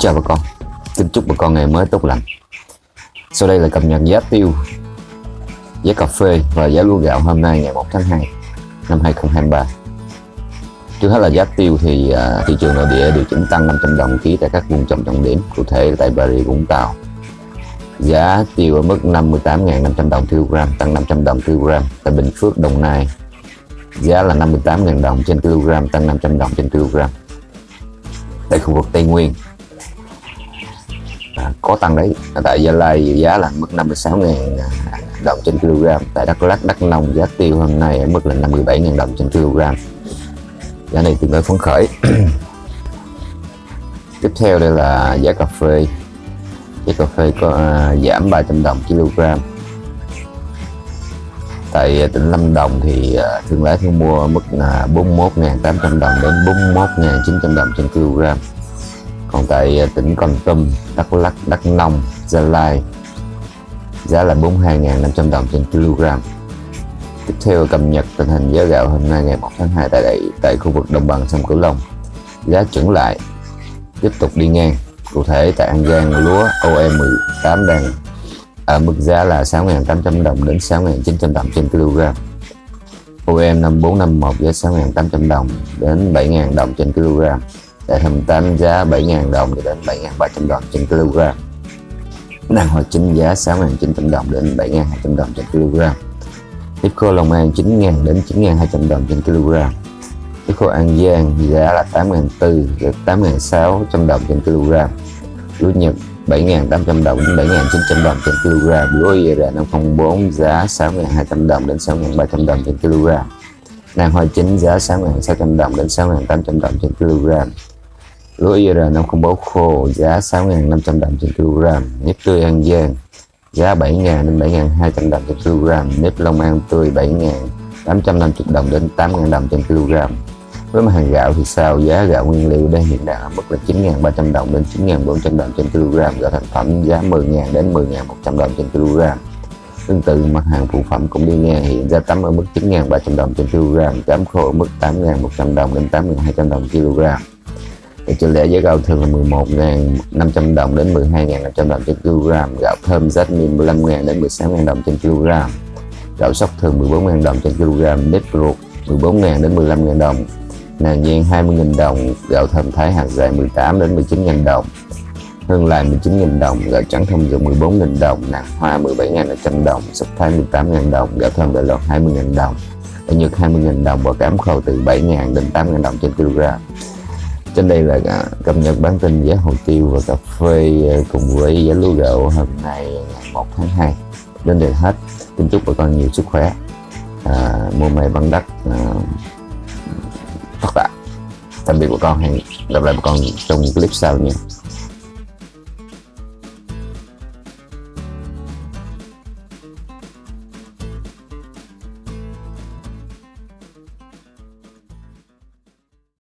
chào bà con. Xin chúc bà con ngày mới tốt lành. Sau đây là cập nhật giá tiêu Giá cà phê và giá lúa gạo hôm nay ngày 1 tháng 2 Năm 2023 Trước hết là giá tiêu thì uh, thị trường nội địa điều chỉnh tăng 500 đồng ký tại các vùng trồng trọng điểm Cụ thể tại Bà Rịa Vũng Tàu. Giá tiêu ở mức 58.500 đồng kg tăng 500 đồng kg Tại Bình Phước Đồng Nai. Giá là 58.000 đồng trên kg tăng 500 đồng trên kg. Tại khu vực Tây Nguyên à, có tăng đấy. Tại Gia Lai giá là mức 56.000 à, đồng trên kg tại Đắk Lắk Đắk Nông giá tiêu hôm nay ở mức là 57.000 đồng trên kg giá này tương đối phấn khởi. Tiếp theo đây là giá cà phê. Giá cà phê có à, giảm 300 đồng kg tại tỉnh Lâm Đồng thì uh, thương lái thu mua mức là 41.800 đồng đến 41.900 đồng trên kg còn tại à, tỉnh Con Tum, Đắk Lắk, Đắk Nông, Gia Lai giá là 42.500 đồng trên kg. Tiếp theo cập nhật tình hình giá gạo hôm nay ngày 1 tháng 2 tại đây tại khu vực đồng bằng sông Cửu Long. Giá chuẩn lại tiếp tục đi ngang. Cụ thể tại An Giang lúa OE18 đang ở mức giá là 6.800 đồng đến 6.900 đồng trên kg. OM 5451 giá 6.800 đồng đến 7.000 đồng trên kg tại 28 giá 7.000 đồng đến 7.300 đồng trên kg Đàn hoa chính giá 6.900 đồng đến 7.200 đồng trên kg Tiếp khô Long An 9.000 đến 9.200 đồng trên kg Tiếp khô An Giang giá là 8.400 đến 8.600 đồng trên kg Lúa Nhật 7.800 đồng đến 7.900 đồng trên kg Lúa IR504 giá 6.200 đồng đến 6.300 đồng trên kg Nàng hoa chính giá 6.600 đồng đến 6.800 đồng trên kg Lúa IR504 khô, giá 6.500 đồng trên kg Nếp tươi An Giang giá 7.000 đến 7.200 đồng trên kg Nếp Long An tươi 7.850 đồng đến 8.000 đồng trên kg với mặt hàng gạo thì sao? Giá gạo nguyên liệu đang hiện đang ở mức là 9.300 đồng đến 9.400 đồng trên kg gạo thành phẩm giá 10.000 đến 10.100 đồng trên kg tương tự, mặt hàng phụ phẩm cũng đi ngang, hiện giá tấm ở mức 9.300 đồng trên kg cám khô ở mức 8.100 đồng đến 8.200 đồng kg và trên lẽ giá gạo thường là 11.500 đồng đến 12.500 đồng trên kg gạo thơm jasmine 15.000 đến 16.000 đồng trên kg gạo sóc thường 14.000 đồng trên kg nếp ruột 14.000 đến 15.000 đồng. Nàng nhiên 20.000 đồng. Gạo thơm thái hạt dài 18 đến 19.000 đồng. Hương lại 19.000 đồng. Gạo trắng thông dụng 14.000 đồng. Nàng hoa 17.100 đồng. Sắp thái 18.000 đồng. Gạo thơm đại lọt 20.000 đồng. Ở nhật 20.000 đồng. Và cám khô từ 7.000 đến 8.000 đồng trên kg trên đây là cập nhật bản tin giá hồ tiêu và cà phê ờ, cùng với giá lúa gạo hôm nay ngày 1 tháng 2 đến đây hết. Kính chúc bà con nhiều sức khỏe. À, mua may bằng đất à, ờ, tất cả. Tạm biệt bà con. Hẹn gặp lại bà con trong clip sau nhé